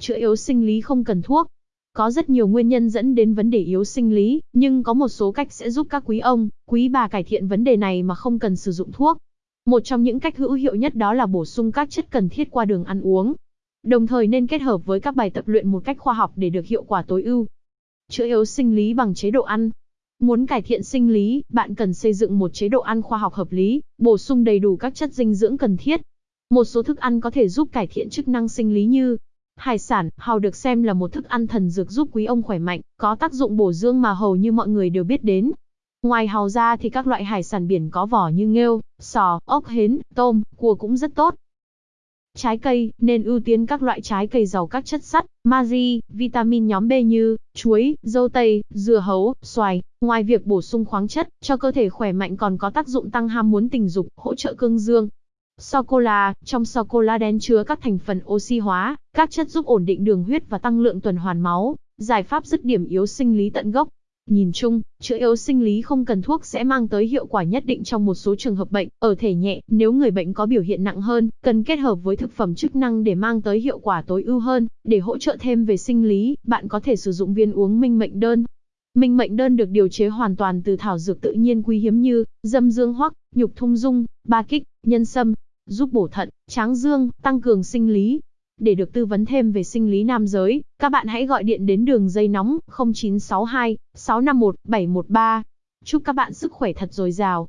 Chữa yếu sinh lý không cần thuốc. Có rất nhiều nguyên nhân dẫn đến vấn đề yếu sinh lý, nhưng có một số cách sẽ giúp các quý ông, quý bà cải thiện vấn đề này mà không cần sử dụng thuốc. Một trong những cách hữu hiệu nhất đó là bổ sung các chất cần thiết qua đường ăn uống. Đồng thời nên kết hợp với các bài tập luyện một cách khoa học để được hiệu quả tối ưu. Chữa yếu sinh lý bằng chế độ ăn. Muốn cải thiện sinh lý, bạn cần xây dựng một chế độ ăn khoa học hợp lý, bổ sung đầy đủ các chất dinh dưỡng cần thiết. Một số thức ăn có thể giúp cải thiện chức năng sinh lý như Hải sản, hàu được xem là một thức ăn thần dược giúp quý ông khỏe mạnh, có tác dụng bổ dương mà hầu như mọi người đều biết đến. Ngoài hàu ra thì các loại hải sản biển có vỏ như nghêu, sò, ốc hến, tôm, cua cũng rất tốt. Trái cây, nên ưu tiên các loại trái cây giàu các chất sắt, magie, vitamin nhóm B như chuối, dâu tây, dưa hấu, xoài. Ngoài việc bổ sung khoáng chất, cho cơ thể khỏe mạnh còn có tác dụng tăng ham muốn tình dục, hỗ trợ cương dương. Sô-cô-la, trong sô-cô-la đen chứa các thành phần oxy hóa, các chất giúp ổn định đường huyết và tăng lượng tuần hoàn máu, giải pháp dứt điểm yếu sinh lý tận gốc. Nhìn chung, chữa yếu sinh lý không cần thuốc sẽ mang tới hiệu quả nhất định trong một số trường hợp bệnh, ở thể nhẹ, nếu người bệnh có biểu hiện nặng hơn, cần kết hợp với thực phẩm chức năng để mang tới hiệu quả tối ưu hơn, để hỗ trợ thêm về sinh lý, bạn có thể sử dụng viên uống minh mệnh đơn. Minh mệnh đơn được điều chế hoàn toàn từ thảo dược tự nhiên quý hiếm như dâm dương hoắc, nhục thung dung, ba kích, nhân sâm, giúp bổ thận, tráng dương, tăng cường sinh lý. Để được tư vấn thêm về sinh lý nam giới, các bạn hãy gọi điện đến đường dây nóng 0962 651 713. Chúc các bạn sức khỏe thật dồi dào.